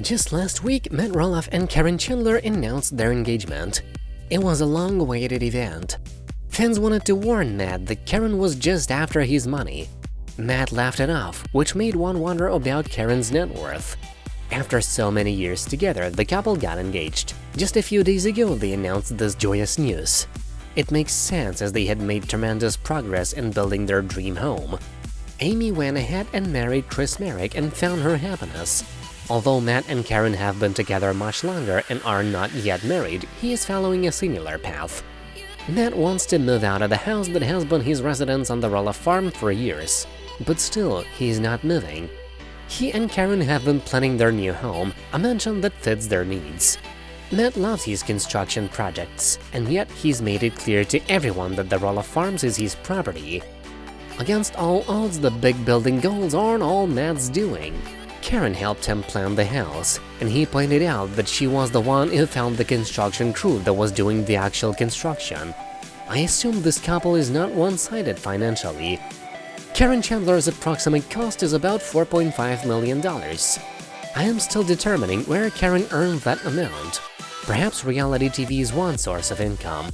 Just last week, Matt Roloff and Caryn Chandler announced their engagement. It was a long-awaited event. Fans wanted to warn Matt that Caryn was just after his money. Matt laughed it off, which made one wonder about Caryn's net worth. After so many years together, the couple got engaged. Just a few days ago, they announced this joyous news. It makes sense as they had made tremendous progress in building their dream home. Amy went ahead and married Chris Marek and found her happiness. Although Matt and Caryn have been together much longer and are not yet married, he is following a similar path. Matt wants to move out of the house that has been his residence on the Roloff farm for years, but still, he is not moving. He and Caryn have been planning their new home, a mansion that fits their needs. Matt loves his construction projects, and yet he's made it clear to everyone that the Roloff Farms is his property. Against all odds, the big building goals aren't all Matt's doing. Caryn helped him plan the house, and he pointed out that she was the one who found the construction crew that was doing the actual construction. I assume this couple is not one-sided financially. Caryn Chandler's approximate cost is about $4.5 million. I am still determining where Caryn earned that amount. Perhaps reality TV is one source of income.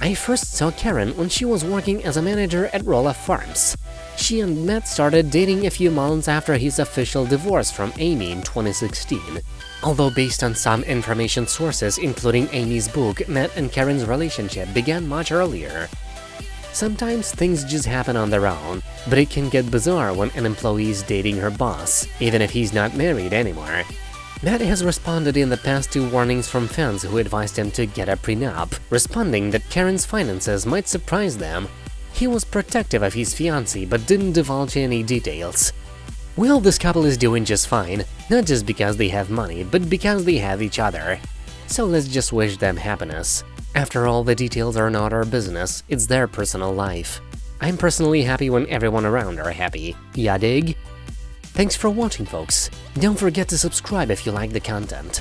I first saw Caryn when she was working as a manager at Roloff Farms. She and Matt started dating a few months after his official divorce from Amy in 2016. Although based on some information sources, including Amy's book, Matt and Caryn's relationship began much earlier. Sometimes things just happen on their own, but it can get bizarre when an employee is dating her boss, even if he's not married anymore. Matt has responded in the past to warnings from fans who advised him to get a prenup, responding that Caryn's finances might surprise them he was protective of his fiancée but didn't divulge any details. Well, this couple is doing just fine, not just because they have money, but because they have each other. So let's just wish them happiness. After all, the details are not our business, it's their personal life. I'm personally happy when everyone around are happy. Ya dig? Thanks for watching, folks. Don't forget to subscribe if you like the content.